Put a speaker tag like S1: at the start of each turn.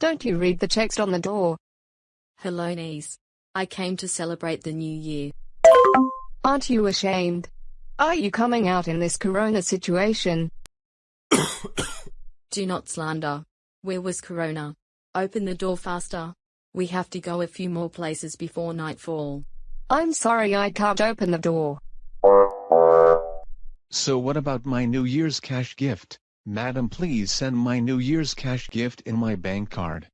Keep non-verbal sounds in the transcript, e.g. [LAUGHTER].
S1: Don't you read the text on the door?
S2: Hello, niece. I came to celebrate the new year.
S1: Aren't you ashamed? Are you coming out in this corona situation? [COUGHS]
S2: Do not slander. Where was Corona? Open the door faster. We have to go a few more places before nightfall.
S1: I'm sorry I can't open the door.
S3: So what about my New Year's cash gift? Madam please send my New Year's cash gift in my bank card.